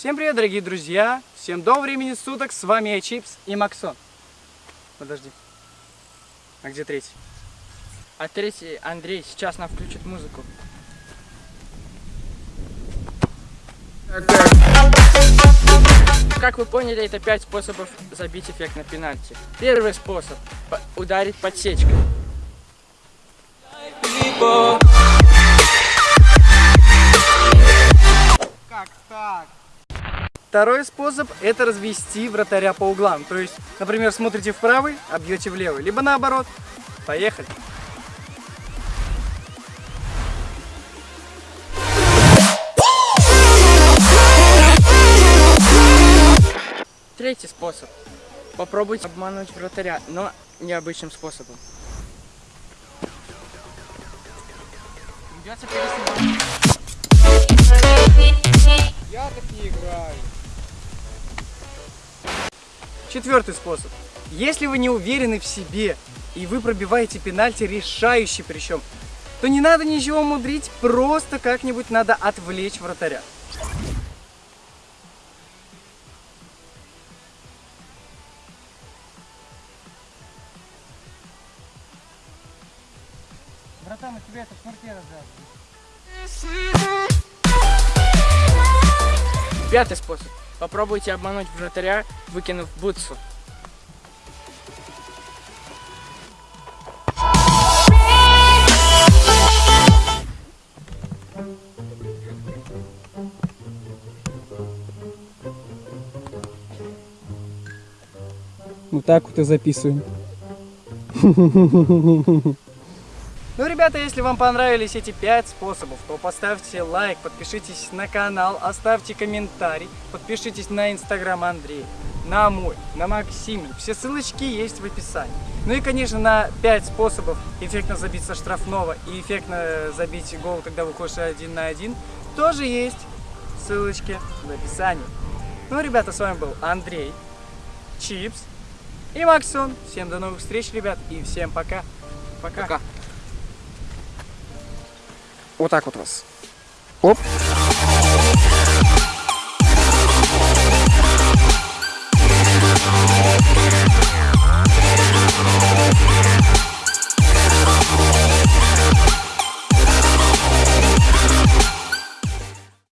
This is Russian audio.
Всем привет, дорогие друзья! Всем доброго времени суток! С вами я, Чипс и Максон. Подожди. А где третий? А третий Андрей сейчас нам включит музыку. Как вы поняли, это пять способов забить эффект на пенальти. Первый способ – ударить подсечкой. Как так? Второй способ – это развести вратаря по углам. То есть, например, смотрите в правый, а бьете в левый. Либо наоборот. Поехали. Третий способ. Попробуйте обмануть вратаря, но необычным способом. Я так не играю. Четвертый способ. Если вы не уверены в себе и вы пробиваете пенальти решающий причем, то не надо ничего мудрить, просто как-нибудь надо отвлечь вратаря. Братан, у тебя это в шнурке развязано. Пятый способ. Попробуйте обмануть вратаря, выкинув бутсу. Вот так вот и записываем. Ну, ребята, если вам понравились эти пять способов, то поставьте лайк, подпишитесь на канал, оставьте комментарий, подпишитесь на инстаграм Андрея, на мой, на Максим. Все ссылочки есть в описании. Ну и, конечно, на 5 способов эффектно забить со штрафного и эффектно забить гол, когда выходишь один на один, тоже есть ссылочки в описании. Ну, ребята, с вами был Андрей, Чипс и Максон. Всем до новых встреч, ребят, и всем пока. Пока. Пока. Вот так вот вас. Оп.